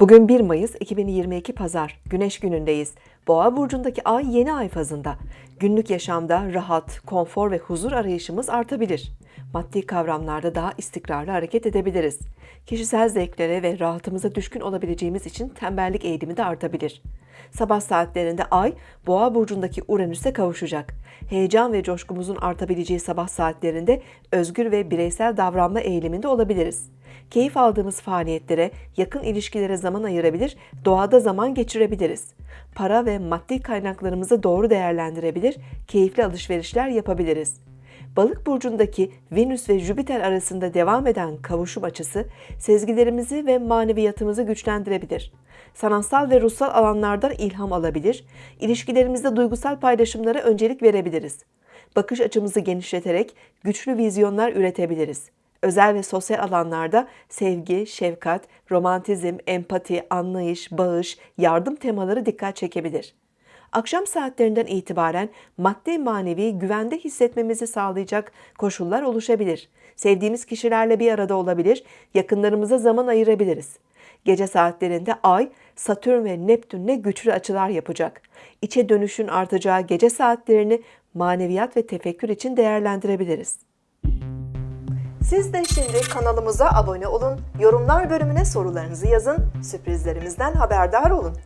Bugün 1 Mayıs 2022 Pazar, Güneş günündeyiz. Boğa burcundaki ay yeni ay fazında. Günlük yaşamda rahat, konfor ve huzur arayışımız artabilir. Maddi kavramlarda daha istikrarlı hareket edebiliriz. Kişisel zevklere ve rahatımıza düşkün olabileceğimiz için tembellik eğilimi de artabilir. Sabah saatlerinde ay Boğa burcundaki Uranüs'e kavuşacak. Heyecan ve coşkumuzun artabileceği sabah saatlerinde özgür ve bireysel davranma eğiliminde olabiliriz. Keyif aldığımız faaliyetlere, yakın ilişkilere zaman ayırabilir, doğada zaman geçirebiliriz. Para ve maddi kaynaklarımızı doğru değerlendirebilir, keyifli alışverişler yapabiliriz. Balık burcundaki Venüs ve Jüpiter arasında devam eden kavuşum açısı sezgilerimizi ve maneviyatımızı güçlendirebilir. Sanatsal ve ruhsal alanlardan ilham alabilir, ilişkilerimizde duygusal paylaşımlara öncelik verebiliriz. Bakış açımızı genişleterek güçlü vizyonlar üretebiliriz. Özel ve sosyal alanlarda sevgi, şefkat, romantizm, empati, anlayış, bağış, yardım temaları dikkat çekebilir. Akşam saatlerinden itibaren maddi manevi güvende hissetmemizi sağlayacak koşullar oluşabilir. Sevdiğimiz kişilerle bir arada olabilir, yakınlarımıza zaman ayırabiliriz. Gece saatlerinde Ay, Satürn ve Neptün'le güçlü açılar yapacak. İçe dönüşün artacağı gece saatlerini maneviyat ve tefekkür için değerlendirebiliriz. Siz de şimdi kanalımıza abone olun, yorumlar bölümüne sorularınızı yazın, sürprizlerimizden haberdar olun.